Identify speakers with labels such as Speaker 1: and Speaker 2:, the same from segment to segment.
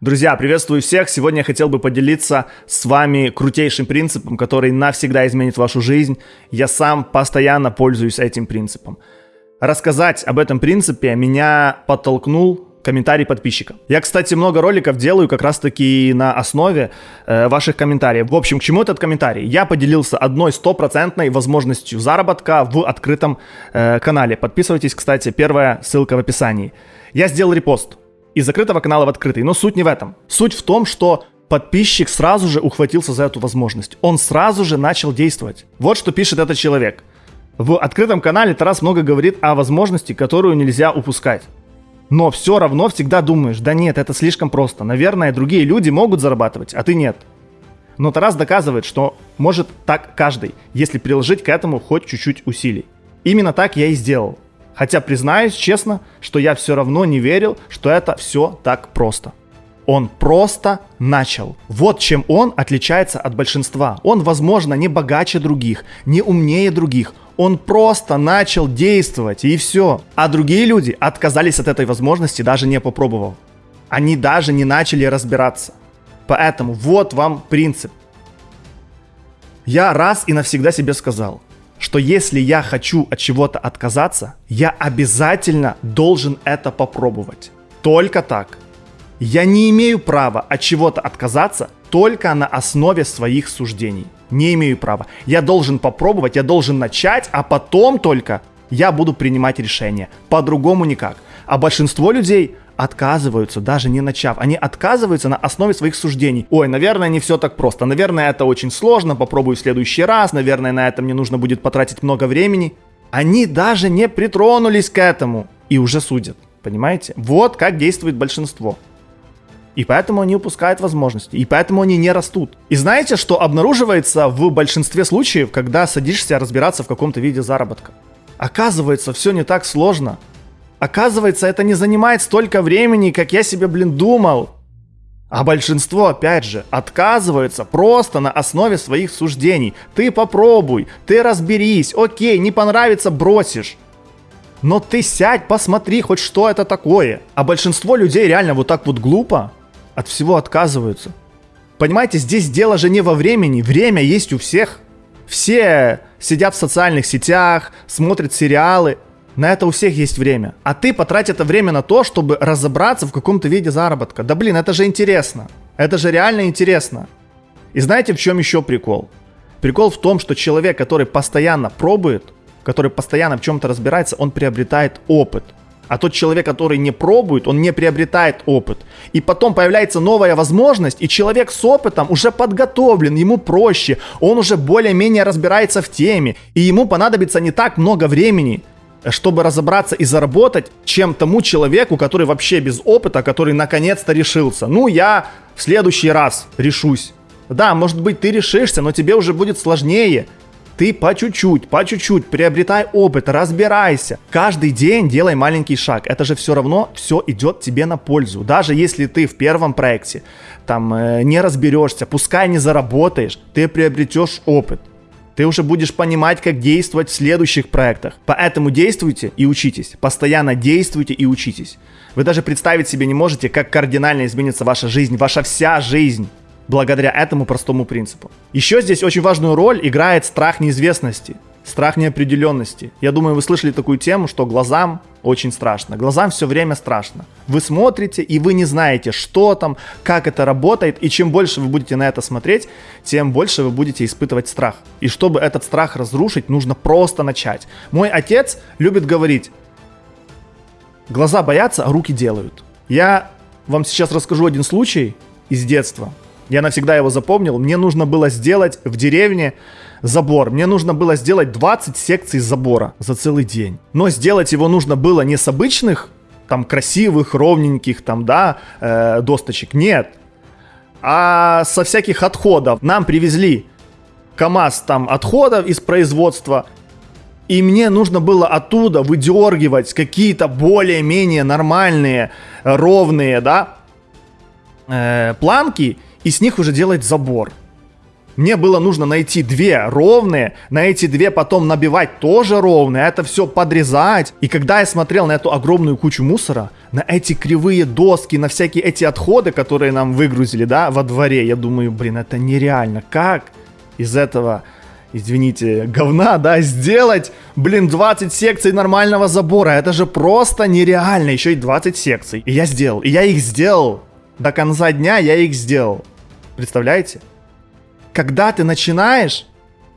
Speaker 1: Друзья, приветствую всех! Сегодня я хотел бы поделиться с вами крутейшим принципом, который навсегда изменит вашу жизнь. Я сам постоянно пользуюсь этим принципом. Рассказать об этом принципе меня подтолкнул комментарий подписчика. Я, кстати, много роликов делаю как раз-таки на основе э, ваших комментариев. В общем, к чему этот комментарий? Я поделился одной стопроцентной возможностью заработка в открытом э, канале. Подписывайтесь, кстати, первая ссылка в описании. Я сделал репост из закрытого канала в открытый. Но суть не в этом. Суть в том, что подписчик сразу же ухватился за эту возможность. Он сразу же начал действовать. Вот что пишет этот человек. В открытом канале Тарас много говорит о возможности, которую нельзя упускать. Но все равно всегда думаешь, да нет, это слишком просто. Наверное, другие люди могут зарабатывать, а ты нет. Но Тарас доказывает, что может так каждый, если приложить к этому хоть чуть-чуть усилий. Именно так я и сделал. Хотя признаюсь честно, что я все равно не верил, что это все так просто. Он просто начал. Вот чем он отличается от большинства. Он, возможно, не богаче других, не умнее других. Он просто начал действовать и все. А другие люди отказались от этой возможности, даже не попробовав. Они даже не начали разбираться. Поэтому вот вам принцип. Я раз и навсегда себе сказал, что если я хочу от чего-то отказаться, я обязательно должен это попробовать. Только так. Я не имею права от чего-то отказаться только на основе своих суждений. Не имею права. Я должен попробовать, я должен начать, а потом только я буду принимать решение. По-другому никак. А большинство людей отказываются, даже не начав. Они отказываются на основе своих суждений. Ой, наверное, не все так просто. Наверное, это очень сложно. Попробую в следующий раз. Наверное, на это мне нужно будет потратить много времени. Они даже не притронулись к этому и уже судят. Понимаете? Вот как действует большинство. И поэтому они упускают возможности. И поэтому они не растут. И знаете, что обнаруживается в большинстве случаев, когда садишься разбираться в каком-то виде заработка? Оказывается, все не так сложно. Оказывается, это не занимает столько времени, как я себе, блин, думал. А большинство, опять же, отказывается просто на основе своих суждений. Ты попробуй, ты разберись, окей, не понравится, бросишь. Но ты сядь, посмотри хоть что это такое. А большинство людей реально вот так вот глупо от всего отказываются. Понимаете, здесь дело же не во времени, время есть у всех. Все сидят в социальных сетях, смотрят сериалы, на это у всех есть время. А ты потрать это время на то, чтобы разобраться в каком-то виде заработка. Да блин, это же интересно. Это же реально интересно. И знаете, в чем еще прикол? Прикол в том, что человек, который постоянно пробует, который постоянно в чем-то разбирается, он приобретает опыт. А тот человек, который не пробует, он не приобретает опыт. И потом появляется новая возможность, и человек с опытом уже подготовлен, ему проще, он уже более-менее разбирается в теме, и ему понадобится не так много времени, чтобы разобраться и заработать, чем тому человеку, который вообще без опыта, который наконец-то решился. Ну, я в следующий раз решусь. Да, может быть, ты решишься, но тебе уже будет сложнее. Ты по чуть-чуть, по чуть-чуть приобретай опыт, разбирайся. Каждый день делай маленький шаг. Это же все равно все идет тебе на пользу. Даже если ты в первом проекте там э, не разберешься, пускай не заработаешь, ты приобретешь опыт ты уже будешь понимать, как действовать в следующих проектах. Поэтому действуйте и учитесь. Постоянно действуйте и учитесь. Вы даже представить себе не можете, как кардинально изменится ваша жизнь, ваша вся жизнь благодаря этому простому принципу. Еще здесь очень важную роль играет страх неизвестности. Страх неопределенности. Я думаю, вы слышали такую тему, что глазам очень страшно. Глазам все время страшно. Вы смотрите, и вы не знаете, что там, как это работает. И чем больше вы будете на это смотреть, тем больше вы будете испытывать страх. И чтобы этот страх разрушить, нужно просто начать. Мой отец любит говорить, глаза боятся, а руки делают. Я вам сейчас расскажу один случай из детства. Я навсегда его запомнил. Мне нужно было сделать в деревне забор. Мне нужно было сделать 20 секций забора за целый день. Но сделать его нужно было не с обычных, там, красивых, ровненьких, там, да, э, досточек. Нет. А со всяких отходов. Нам привезли КАМАЗ там отходов из производства. И мне нужно было оттуда выдергивать какие-то более-менее нормальные, ровные, да, э, планки и с них уже делать забор. Мне было нужно найти две ровные, на эти две потом набивать тоже ровные, это все подрезать. И когда я смотрел на эту огромную кучу мусора, на эти кривые доски, на всякие эти отходы, которые нам выгрузили, да, во дворе, я думаю, блин, это нереально. Как из этого извините, говна, да, сделать, блин, 20 секций нормального забора. Это же просто нереально. Еще и 20 секций. И я сделал. И я их сделал. До конца дня я их сделал. Представляете? Когда ты начинаешь,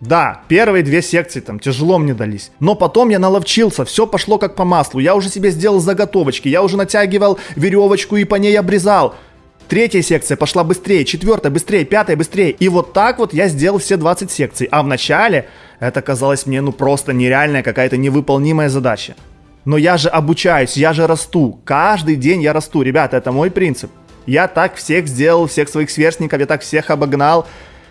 Speaker 1: да, первые две секции там тяжело мне дались. Но потом я наловчился, все пошло как по маслу. Я уже себе сделал заготовочки, я уже натягивал веревочку и по ней обрезал. Третья секция пошла быстрее, четвертая быстрее, пятая быстрее. И вот так вот я сделал все 20 секций. А в начале это казалось мне ну просто нереальная какая-то невыполнимая задача. Но я же обучаюсь, я же расту. Каждый день я расту. Ребята, это мой принцип. Я так всех сделал, всех своих сверстников, я так всех обогнал.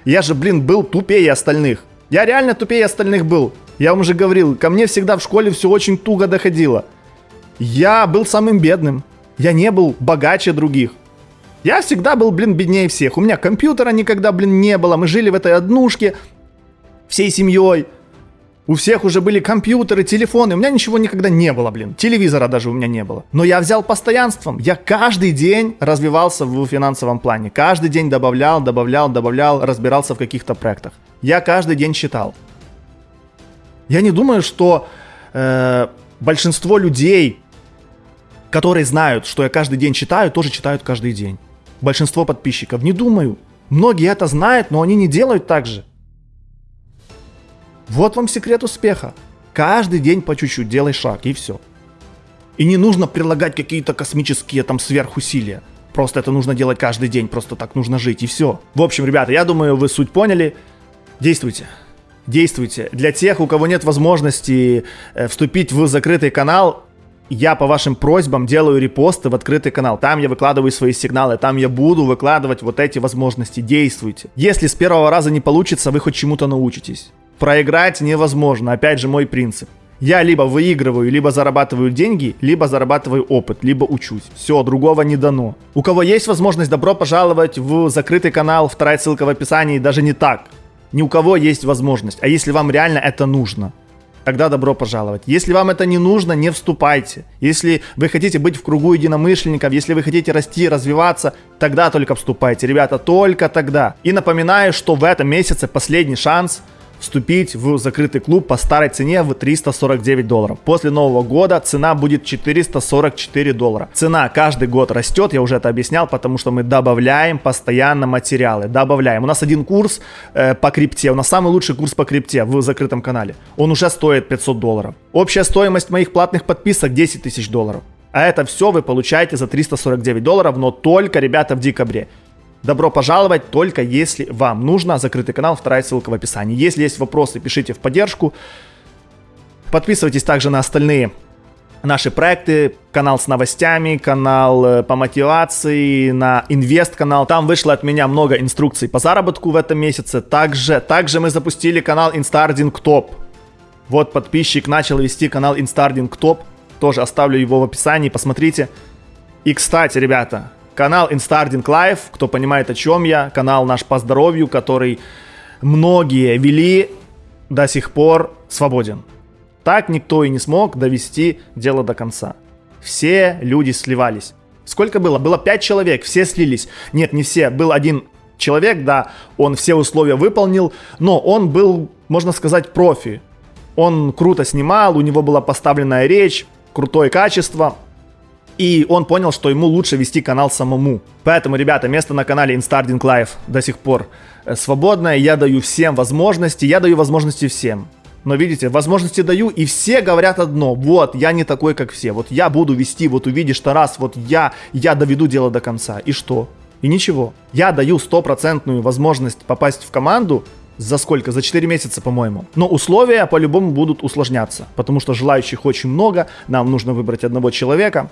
Speaker 1: Я же, блин, был тупее остальных. Я реально тупее остальных был. Я вам уже говорил, ко мне всегда в школе все очень туго доходило. Я был самым бедным. Я не был богаче других. Я всегда был, блин, беднее всех. У меня компьютера никогда, блин, не было. Мы жили в этой однушке всей семьей. У всех уже были компьютеры, телефоны. У меня ничего никогда не было, блин. Телевизора даже у меня не было. Но я взял постоянством. Я каждый день развивался в финансовом плане. Каждый день добавлял, добавлял, добавлял, разбирался в каких-то проектах. Я каждый день читал. Я не думаю, что э, большинство людей, которые знают, что я каждый день читаю, тоже читают каждый день большинство подписчиков. Не думаю. Многие это знают, но они не делают так же. Вот вам секрет успеха. Каждый день по чуть-чуть делай шаг и все. И не нужно прилагать какие-то космические там сверхусилия. Просто это нужно делать каждый день, просто так нужно жить и все. В общем, ребята, я думаю, вы суть поняли. Действуйте. Действуйте. Для тех, у кого нет возможности э, вступить в закрытый канал, я по вашим просьбам делаю репосты в открытый канал. Там я выкладываю свои сигналы, там я буду выкладывать вот эти возможности. Действуйте. Если с первого раза не получится, вы хоть чему-то научитесь. Проиграть невозможно. Опять же мой принцип. Я либо выигрываю, либо зарабатываю деньги, либо зарабатываю опыт, либо учусь. Все, другого не дано. У кого есть возможность, добро пожаловать в закрытый канал, вторая ссылка в описании, даже не так. Ни у кого есть возможность. А если вам реально это нужно? тогда добро пожаловать. Если вам это не нужно, не вступайте. Если вы хотите быть в кругу единомышленников, если вы хотите расти, развиваться, тогда только вступайте, ребята, только тогда. И напоминаю, что в этом месяце последний шанс – вступить в закрытый клуб по старой цене в 349 долларов. После Нового года цена будет 444 доллара. Цена каждый год растет, я уже это объяснял, потому что мы добавляем постоянно материалы. Добавляем. У нас один курс э, по крипте, у нас самый лучший курс по крипте в закрытом канале. Он уже стоит 500 долларов. Общая стоимость моих платных подписок 10 тысяч долларов. А это все вы получаете за 349 долларов, но только, ребята, в декабре. Добро пожаловать, только если вам нужно. Закрытый канал, вторая ссылка в описании. Если есть вопросы, пишите в поддержку. Подписывайтесь также на остальные наши проекты, канал с новостями, канал э, по мотивации, на инвест канал. Там вышло от меня много инструкций по заработку в этом месяце. Также, также мы запустили канал Instarding Top. Вот подписчик начал вести канал Instarding Top. Тоже оставлю его в описании, посмотрите. И, кстати, ребята, Канал Instarding Life, кто понимает о чем я, канал наш по здоровью, который многие вели, до сих пор свободен. Так никто и не смог довести дело до конца. Все люди сливались. Сколько было? Было 5 человек, все слились. Нет, не все, был один человек, да, он все условия выполнил, но он был, можно сказать, профи. Он круто снимал, у него была поставленная речь, крутое качество, и он понял, что ему лучше вести канал самому. Поэтому, ребята, место на канале Instarding Live до сих пор э, свободное. Я даю всем возможности, я даю возможности всем. Но видите, возможности даю, и все говорят одно. Вот, я не такой, как все. Вот я буду вести, вот увидишь Тарас, вот я, я доведу дело до конца. И что? И ничего. Я даю стопроцентную возможность попасть в команду, за сколько? За 4 месяца, по-моему. Но условия по-любому будут усложняться, потому что желающих очень много, нам нужно выбрать одного человека.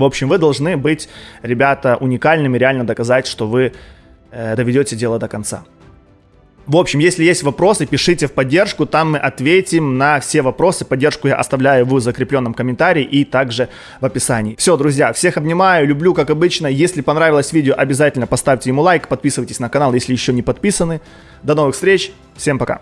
Speaker 1: В общем, вы должны быть, ребята, уникальными, реально доказать, что вы э, доведете дело до конца. В общем, если есть вопросы, пишите в поддержку, там мы ответим на все вопросы. Поддержку я оставляю в закрепленном комментарии и также в описании. Все, друзья, всех обнимаю, люблю, как обычно. Если понравилось видео, обязательно поставьте ему лайк, подписывайтесь на канал, если еще не подписаны. До новых встреч, всем пока.